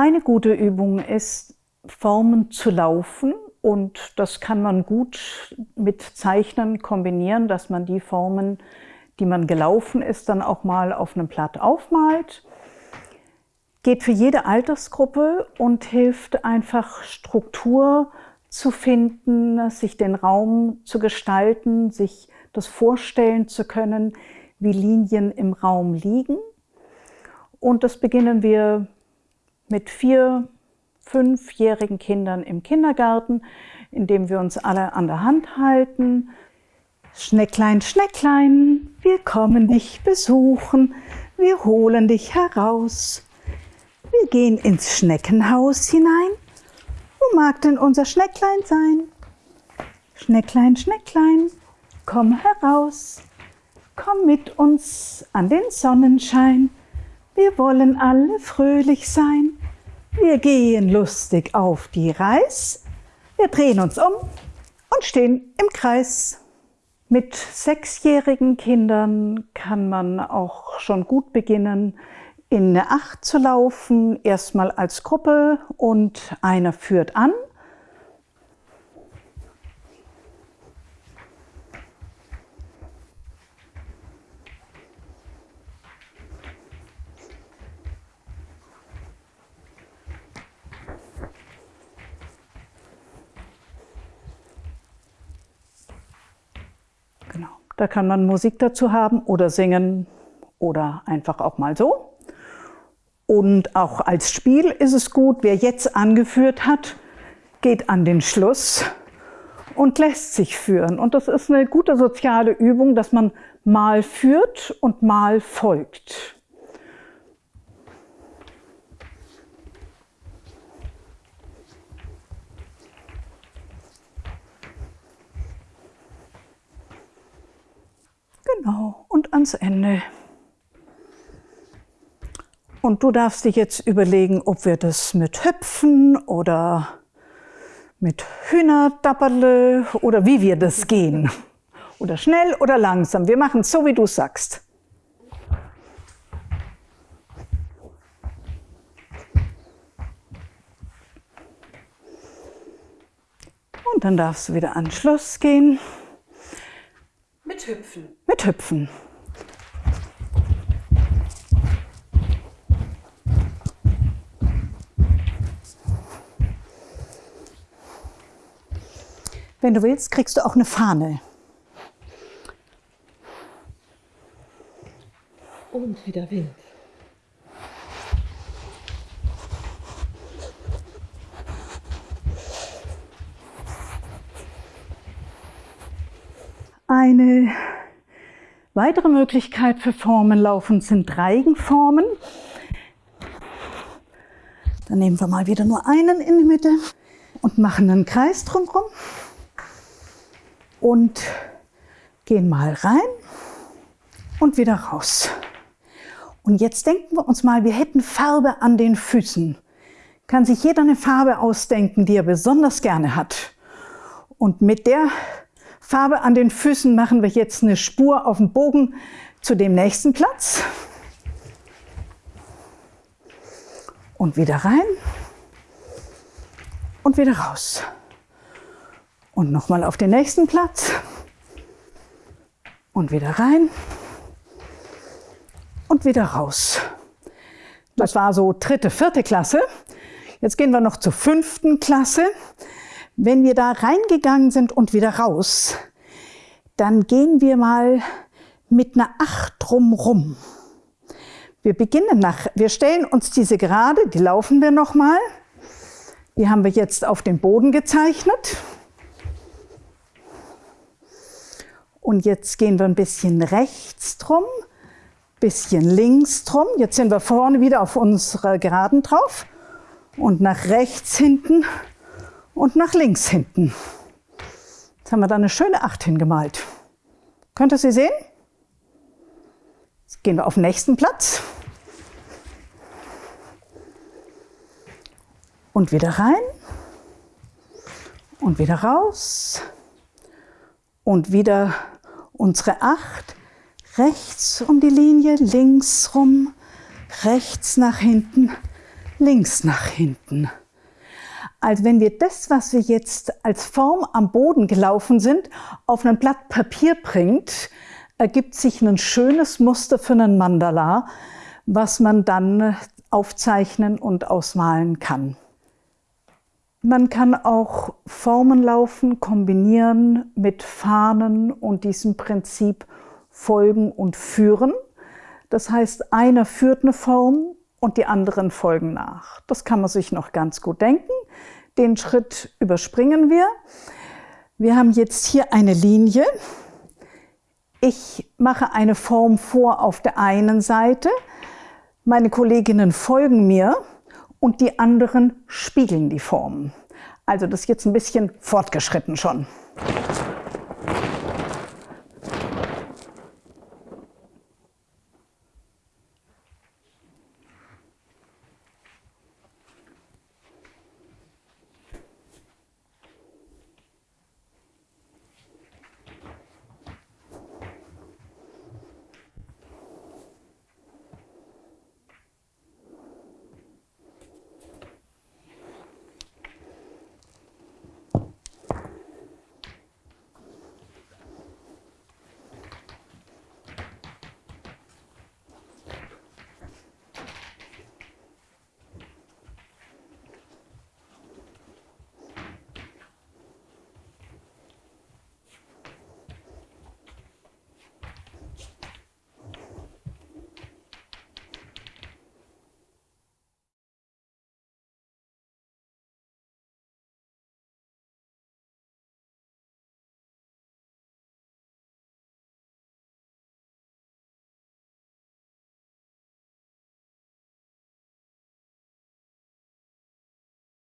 Eine gute Übung ist, Formen zu laufen und das kann man gut mit Zeichnen kombinieren, dass man die Formen, die man gelaufen ist, dann auch mal auf einem Blatt aufmalt. Geht für jede Altersgruppe und hilft einfach Struktur zu finden, sich den Raum zu gestalten, sich das vorstellen zu können, wie Linien im Raum liegen. Und das beginnen wir mit vier, fünfjährigen Kindern im Kindergarten, indem wir uns alle an der Hand halten. Schnecklein, Schnecklein, wir kommen dich besuchen, wir holen dich heraus. Wir gehen ins Schneckenhaus hinein. Wo mag denn unser Schnecklein sein? Schnecklein, Schnecklein, komm heraus. Komm mit uns an den Sonnenschein. Wir wollen alle fröhlich sein. Wir gehen lustig auf die Reis. Wir drehen uns um und stehen im Kreis. Mit sechsjährigen Kindern kann man auch schon gut beginnen, in eine Acht zu laufen, erstmal als Gruppe und einer führt an Da kann man Musik dazu haben oder singen oder einfach auch mal so. Und auch als Spiel ist es gut, wer jetzt angeführt hat, geht an den Schluss und lässt sich führen. Und das ist eine gute soziale Übung, dass man mal führt und mal folgt. Genau, und ans Ende. Und du darfst dich jetzt überlegen, ob wir das mit Hüpfen oder mit Hühnerdapperle oder wie wir das gehen. Oder schnell oder langsam. Wir machen es so, wie du sagst. Und dann darfst du wieder an Schluss gehen. Mit Hüpfen. Mit Hüpfen. Wenn du willst, kriegst du auch eine Fahne. Und wieder Wind. Eine weitere Möglichkeit für Formenlaufen sind Reigenformen. Dann nehmen wir mal wieder nur einen in die Mitte und machen einen Kreis drumherum und gehen mal rein und wieder raus. Und jetzt denken wir uns mal, wir hätten Farbe an den Füßen. Kann sich jeder eine Farbe ausdenken, die er besonders gerne hat. Und mit der Farbe an den Füßen machen wir jetzt eine Spur auf dem Bogen zu dem nächsten Platz. Und wieder rein und wieder raus. Und nochmal auf den nächsten Platz. Und wieder rein und wieder raus. Das war so dritte, vierte Klasse. Jetzt gehen wir noch zur fünften Klasse. Wenn wir da reingegangen sind und wieder raus, dann gehen wir mal mit einer Acht drumrum. Wir beginnen nach, wir stellen uns diese gerade, die laufen wir nochmal. Die haben wir jetzt auf dem Boden gezeichnet. Und jetzt gehen wir ein bisschen rechts drum, bisschen links drum. Jetzt sind wir vorne wieder auf unserer Geraden drauf und nach rechts hinten und nach links hinten. Jetzt haben wir da eine schöne Acht hingemalt. Könnt ihr sie sehen? Jetzt gehen wir auf den nächsten Platz. Und wieder rein. Und wieder raus. Und wieder unsere Acht. Rechts um die Linie, links rum, rechts nach hinten, links nach hinten. Also wenn wir das, was wir jetzt als Form am Boden gelaufen sind, auf ein Blatt Papier bringt, ergibt sich ein schönes Muster für einen Mandala, was man dann aufzeichnen und ausmalen kann. Man kann auch Formen laufen, kombinieren mit Fahnen und diesem Prinzip folgen und führen. Das heißt, einer führt eine Form und die anderen folgen nach. Das kann man sich noch ganz gut denken. Den Schritt überspringen wir. Wir haben jetzt hier eine Linie. Ich mache eine Form vor auf der einen Seite. Meine Kolleginnen folgen mir und die anderen spiegeln die Formen. Also das ist jetzt ein bisschen fortgeschritten schon.